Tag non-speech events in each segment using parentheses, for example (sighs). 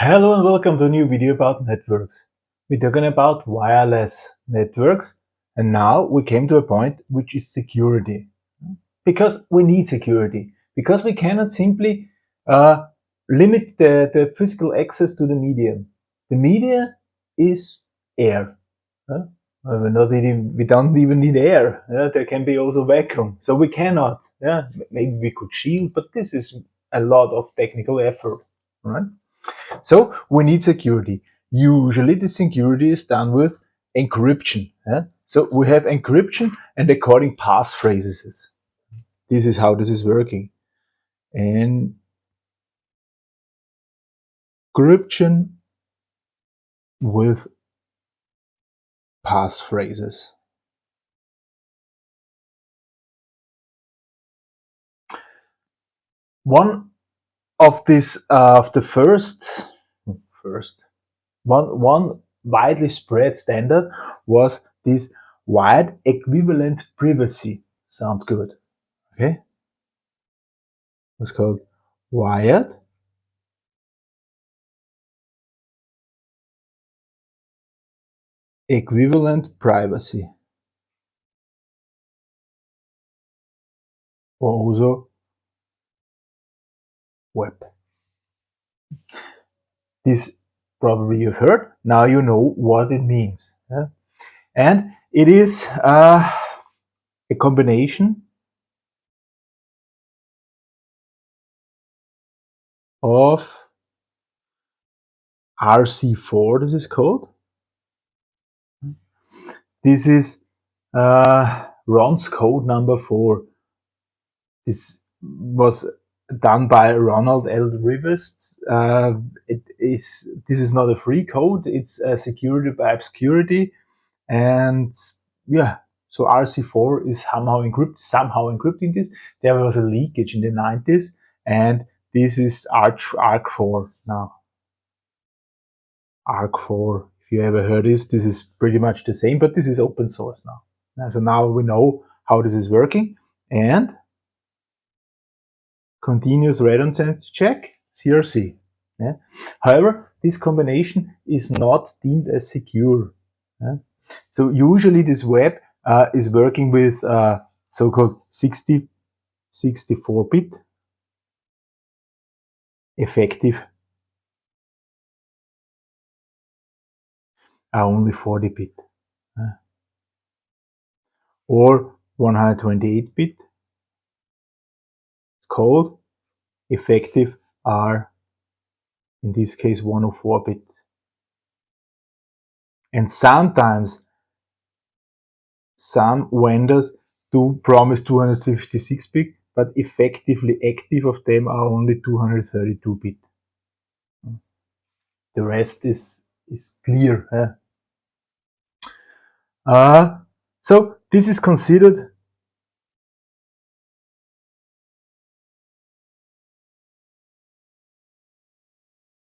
Hello and welcome to a new video about networks. We're talking about wireless networks and now we came to a point which is security. Because we need security. Because we cannot simply uh, limit the, the physical access to the medium. The media is air. Uh, we're not even, we don't even need air. There can be also vacuum. So we cannot. Yeah? Maybe we could shield, but this is a lot of technical effort. Right? So we need security. Usually the security is done with encryption. Yeah? So we have encryption and according passphrases. This is how this is working. And encryption with passphrases. One of this uh, of the first first one one widely spread standard was this wide equivalent privacy. Sound good. Okay. It's called wired. Equivalent privacy. Or also WEP. This probably you've heard. Now you know what it means. Yeah? And it is uh, a combination of RC4, this is called. This is uh, Ron's code number four. This was done by Ronald L. Rivest. Uh, it is this is not a free code; it's a security by obscurity, and yeah. So RC4 is somehow encrypted, somehow encrypting this. There was a leakage in the 90s, and this is Arch ARC4 now. ARC4. If you ever heard this, this is pretty much the same, but this is open source now. So now we know how this is working, and continuous random check, CRC. Yeah. However, this combination is not deemed as secure. Yeah. So usually this WEP uh, is working with uh, so-called 60, 64-bit effective are only 40-bit uh, or 128-bit. It's called effective are in this case 104 bit. And sometimes some vendors do promise 256 bit, but effectively active of them are only 232 bit. The rest is, is clear. Eh? Uh, so this is considered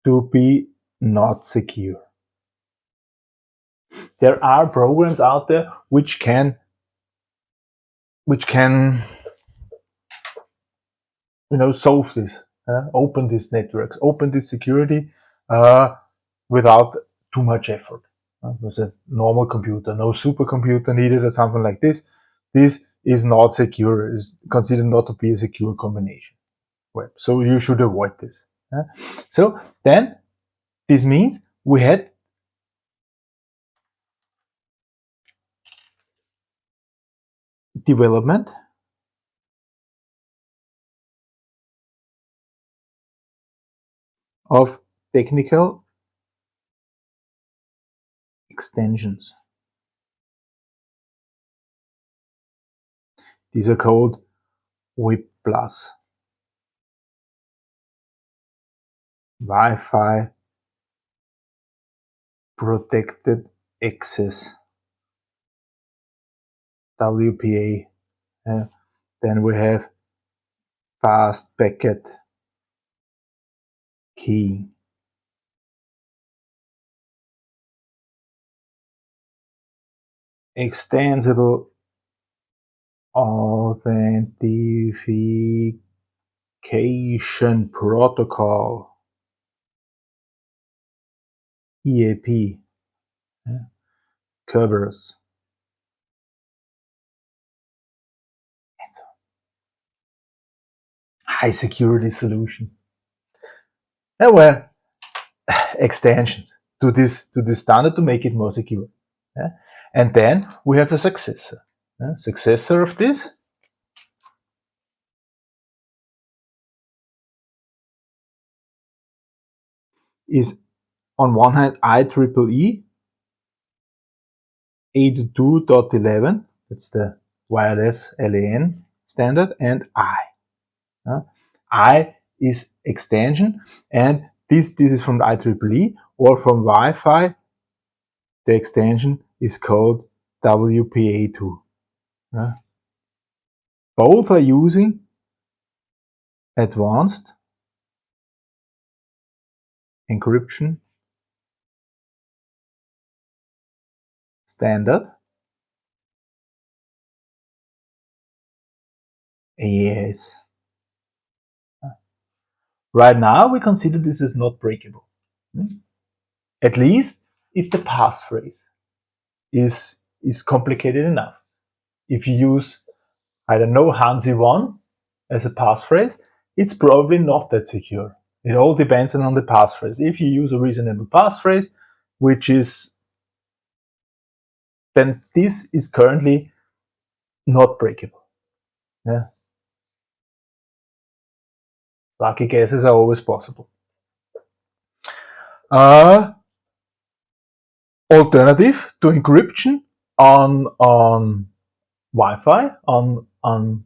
to be not secure. There are programs out there which can which can you know solve this, uh, open these networks, open this security uh, without too much effort. Uh, with a normal computer, no supercomputer needed or something like this. This is not secure, is considered not to be a secure combination. So you should avoid this. So then this means we had development of technical extensions. These are called WEP plus. Wi-Fi protected access. WPA uh, then we have fast packet key. Extensible authentication protocol EAP, yeah. Kerberos, and so high security solution. There were (sighs) extensions to this to this standard to make it more secure. Yeah? And then we have a successor. Yeah? Successor of this is on one hand IEEE 82.11, that's the wireless LAN standard, and I. Uh, I is extension, and this, this is from IEEE or from Wi-Fi. The extension is called WPA2. Uh, both are using advanced encryption standard AES. Right now, we consider this is not breakable. Hmm? At least if the passphrase is, is complicated enough. If you use, I don't know, Hansi1 as a passphrase, it's probably not that secure. It all depends on the passphrase. If you use a reasonable passphrase, which is, then this is currently not breakable. Yeah. Lucky guesses are always possible. Uh, alternative to encryption on, on Wi-Fi, on, on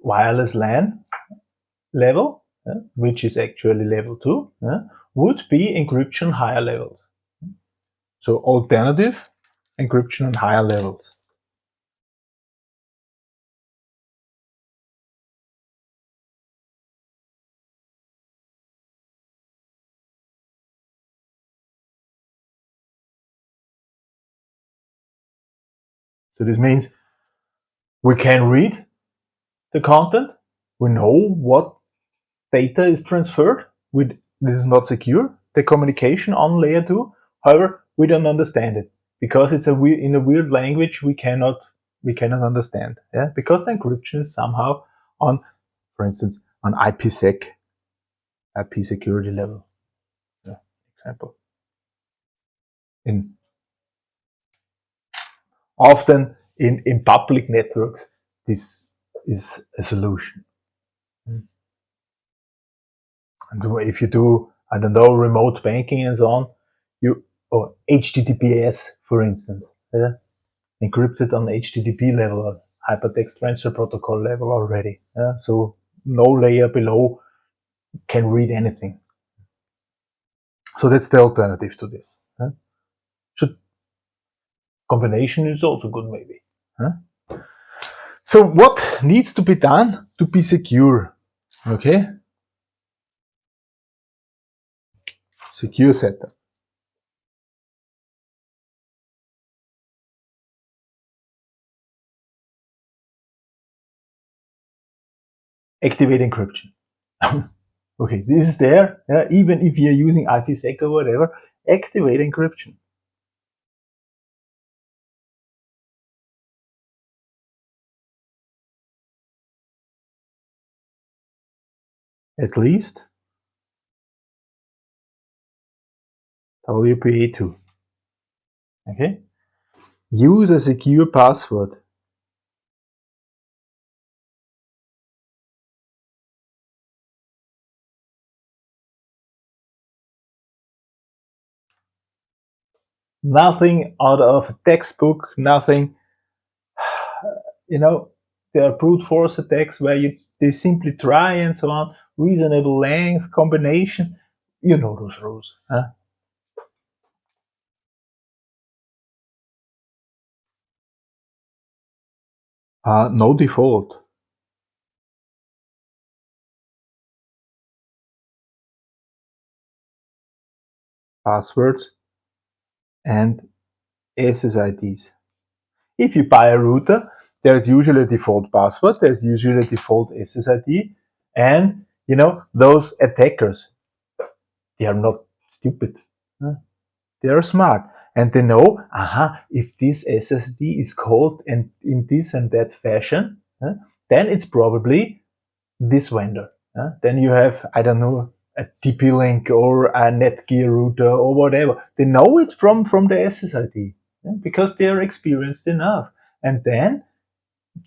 wireless LAN level, which is actually level 2, would be encryption higher levels. So alternative encryption on higher levels. So this means we can read the content, we know what data is transferred. We, this is not secure, the communication on layer 2. However, we don't understand it because it's a weird, in a weird language we cannot we cannot understand. Yeah, because the encryption is somehow on, for instance, on IPsec, IP security level. Yeah, example. In often in in public networks, this is a solution. Hmm. And if you do, I don't know, remote banking and so on, you Oh, or HTTPS, for instance, yeah? encrypted on HTTP level or hypertext transfer protocol level already. Yeah? So no layer below can read anything. So that's the alternative to this. Should combination is also good, maybe. Huh? So what needs to be done to be secure? Okay, secure setup. Activate encryption. (laughs) okay, this is there. Yeah, even if you're using IPsec or whatever, activate encryption. At least WPA2. Okay. Use a secure password. Nothing out of a textbook, nothing, (sighs) you know, there are brute force attacks where you they simply try and so on, reasonable length, combination, you know those rules. Huh? Uh, no default. Passwords and SSIDs. If you buy a router, there's usually a default password, there's usually a default SSID, and you know, those attackers, they are not stupid. They are smart and they know, aha, if this SSID is called and in this and that fashion, then it's probably this vendor. Then you have, I don't know, a TP-Link or a Netgear router or whatever. They know it from, from the SSID because they are experienced enough. And then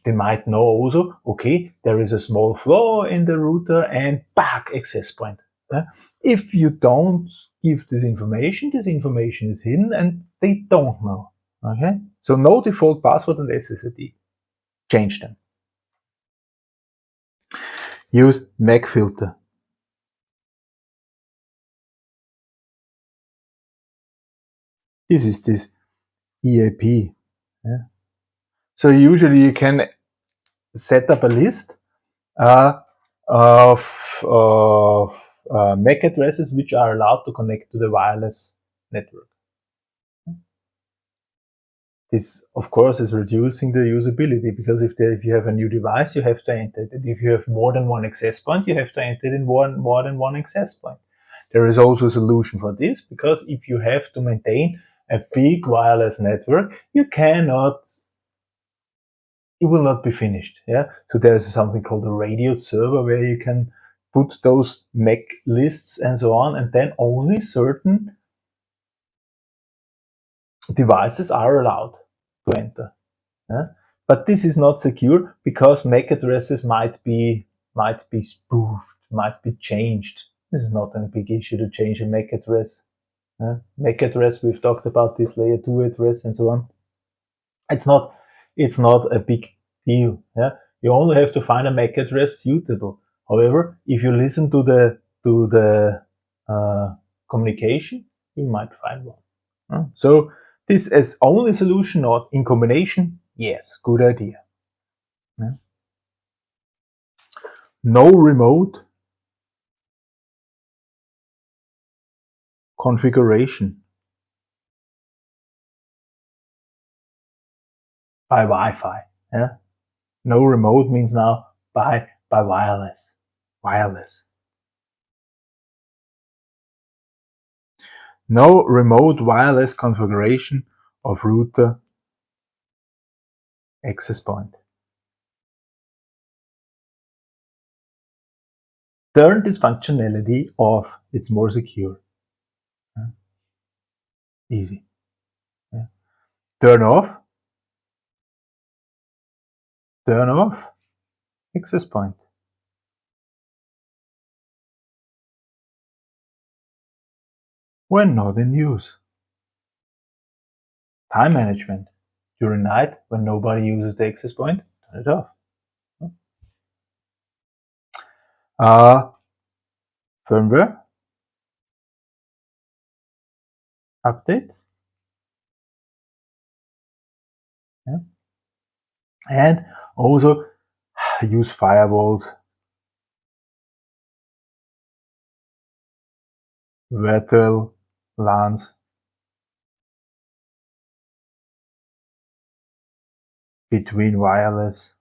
they might know also, okay, there is a small flaw in the router and back access point. If you don't give this information, this information is hidden and they don't know. Okay, so no default password and SSID. Change them. Use MAC-Filter. This is this EAP. Yeah. So usually you can set up a list uh, of, of uh, MAC addresses which are allowed to connect to the wireless network. This, of course, is reducing the usability because if, there, if you have a new device, you have to enter it. If you have more than one access point, you have to enter it in one, more than one access point. There is also a solution for this because if you have to maintain a big wireless network, you cannot, it will not be finished. Yeah. So there is something called a RADIUS server where you can put those MAC lists and so on, and then only certain devices are allowed to enter. Yeah? But this is not secure because MAC addresses might be might be spoofed, might be changed. This is not a big issue to change a MAC address. Yeah? MAC address, we've talked about this layer 2 address and so on. It's not it's not a big deal. Yeah? You only have to find a MAC address suitable. However, if you listen to the to the uh, communication, you might find one. So this as only solution or in combination, yes, good idea. Yeah. No remote configuration by Wi-Fi. Yeah? No remote means now by by wireless wireless. No remote wireless configuration of router access point. Turn this functionality off, it's more secure. Easy. Turn off, turn off access point. when not in use. Time management. During night, when nobody uses the access point, turn it off. Uh, firmware update. Yeah. And also (sighs) use firewalls virtual LANs between wireless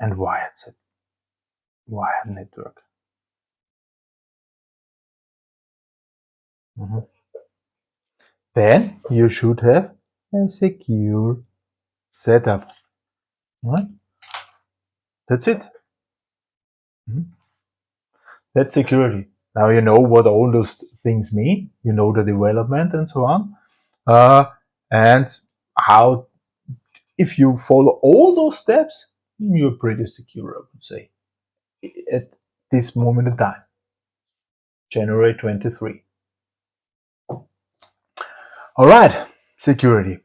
and wired wired network. Mm -hmm. Then you should have a secure setup. Right? That's it. Mm -hmm. That's security. Now you know what all those things mean. You know the development and so on. Uh, and how, if you follow all those steps, you're pretty secure, I would say, at this moment in time, January 23. All right, security.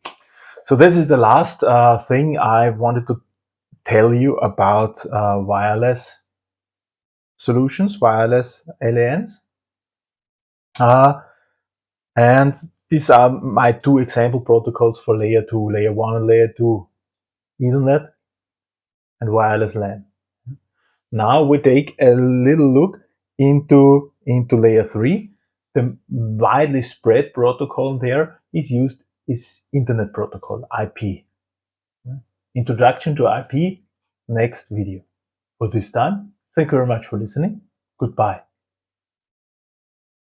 So this is the last uh, thing I wanted to tell you about uh, wireless solutions, wireless LANs. Uh, and these are my two example protocols for layer 2, layer 1 and layer 2 Ethernet and wireless LAN. Now we take a little look into, into layer 3. The widely spread protocol there is used is Internet Protocol, IP. Introduction to IP, next video. For this time, Thank you very much for listening. Goodbye.